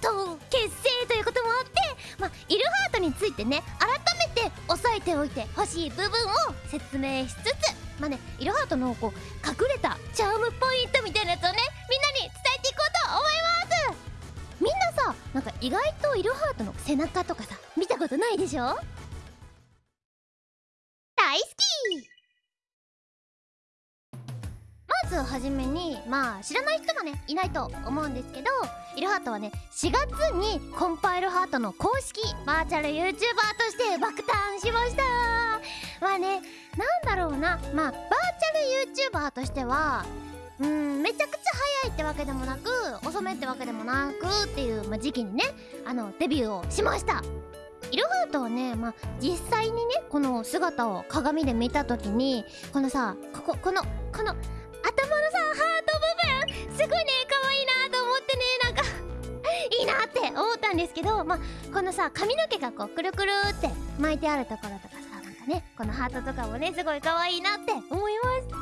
党結成ということもあってまあイルハートについてね改めて押さえておいてほしい部分を説明しつつまあねイルハートのこう隠れたチャームポイントみたいなやつをねみんなに伝えていこうと思います。みんなさなんか意外とイルハートの背中とかさ見たことないでしょ？大好き！ずはじめにまあ知らない人もねいないと思うんですけどイルハートはね4月にコンパイルハートの公式バーチャル YouTuber として爆誕しました。まあねなんだろうな。まあバーチャル YouTuber としてはうんめちゃくちゃ早いってわけでもなく遅めってわけでもなくっていう、まあ、時期にねあのデビューをしました。イルハートはね、まあ、実際にねこの姿を鏡で見た時にこのさこここのこのすごいね可愛いなと思ってねなんかいいなって思ったんですけどまあこのさ髪の毛がこうくるくるって巻いてあるところとかさなんかねこのハートとかもねすごい可愛いなって思いま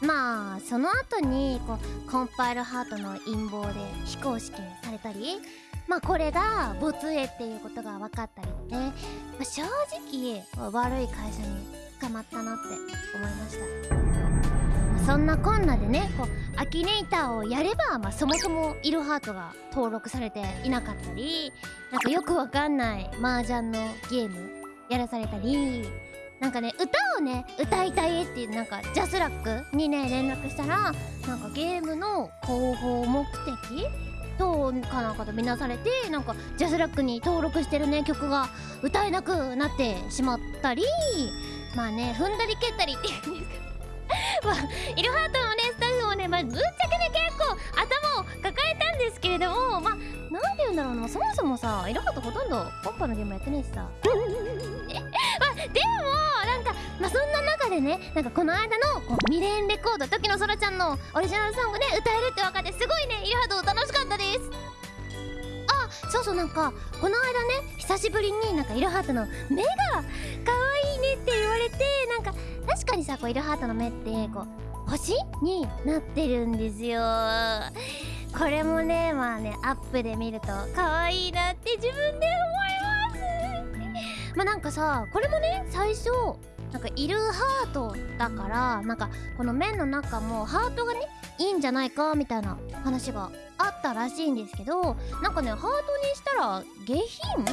す。まあその後にこうコンパイルハートの陰謀で非公式にされたりまあこれが没影っていうことが分かったりね、まあ、正直悪い会社に捕まったなって思いました、そんなこんなでねこうアキネイターをやれば、まあ、そもそもイルハートが登録されていなかったりなんかよくわかんない麻雀のゲームやらされたりなんかね歌をね歌いたいっていうなんかジャスラックにね連絡したらなんかゲームの広報目的とかなんかとみなされてなんかジャスラックに登録してるね曲が歌えなくなってしまったりまあね踏んだり蹴ったりっていうんですかまあイルハートのねスタッフもね、まあ、ぶっちゃけね結構頭を抱えたんですけれどもまあなんて言うんだろうなそもそもさイルハートほとんどポッパのゲームやってねえしさ。え まあでもなんかまあそんな中でねなんかこの間のこうミレーンレコード時のそらちゃんのオリジナルソングね歌えるって分かってすごいねイルハート楽しかったです。あそうそうなんかこの間ね久しぶりになんかイルハートの目が可ねって言われてなんか確かにさこうイルハートの目ってこう星になってるんですよ。これもねまあねアップで見ると可愛いなって自分で思います。まあなんかさこれもね最初なんかイルハートだからなんかこの面の中もハートがねいいんじゃないかみたいな話があったらしいんですけどなんかねハートにしたら下品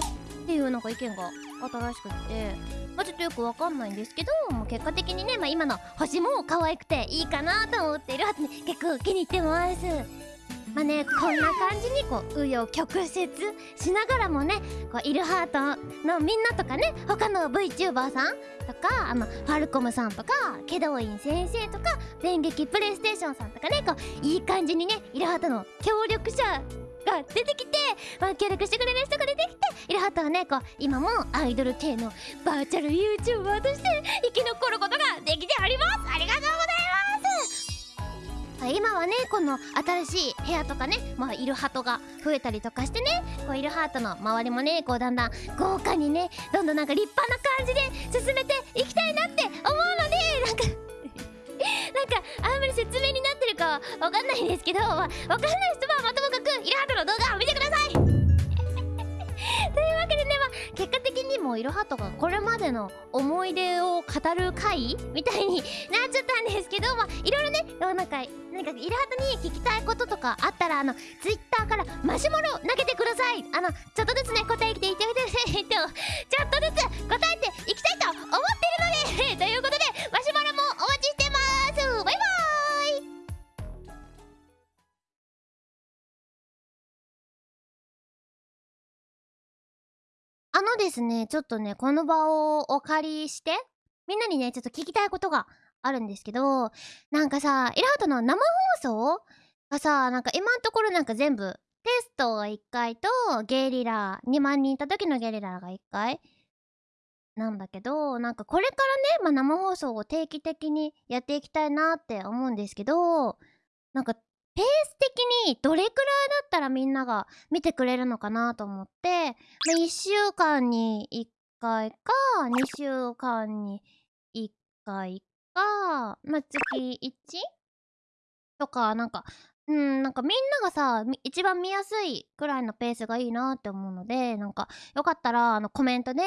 っていうなんか意見があったらしくってまあちょっとよくわかんないんですけどもう結果的にね、まあ、今の星も可愛くていいかなと思っているはずね。結構気に入ってます。まあねこんな感じにこう紆余曲折しながらもねこうイルハートのみんなとかね他の VTuber さんとかあのファルコムさんとかケドウイン先生とか電撃プレイステーションさんとかねこういい感じにねイルハートの協力者が出てきて、まあ、協力してくれる人が出てきてイルハートはね。こう今もアイドル系のバーチャル YouTuber として生き残ることができておりますありがとうございます今はねこの新しい部屋とかねまあイルハトが増えたりとかしてね。こうイルハートの周りもねこうだんだん豪華にねどんどんなんか立派な感じで進めていきたいなって思うのでなんか なんかあんまり説明になってるかはわかんないんですけど、まあ、わかんない人はまイルハートの動画を見てください。というわけでねまあ結果的にもイルハートがこれまでの思い出を語る回みたいになっちゃったんですけどまあいろいろねなんかなんかイルハートに聞きたいこととかあったらあのツイッターからマシュマロ投げてください。あのちょっとずつね答えていってみてえっとちょっとずつ答えていきたいあのですね、ちょっとね、この場をお借りして、みんなにね、ちょっと聞きたいことがあるんですけど、なんかさ、イラハトの生放送がさ、なんか今のところなんか全部、テストが1回と、ゲリラ、2万人いた時のゲリラが1回なんだけど、なんかこれからね、まあ、生放送を定期的にやっていきたいなって思うんですけど、なんかペース的にどれくらいだったらみんなが見てくれるのかなと思って、まあ、1週間に1回か2週間に1回か、まあ、月 1? とかなんかうんなんかみんながさ一番見やすいくらいのペースがいいなって思うのでなんかよかったらあのコメントで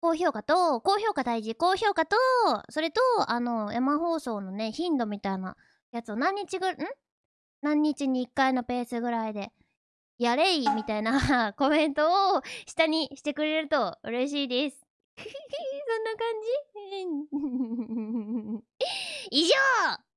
高評価と高評価大事高評価とそれとあの山放送のね頻度みたいなやつを何日ぐらいん何日に1回のペースぐらいでやれいみたいな コメントを下にしてくれると嬉しいです。そんな感じ？以上！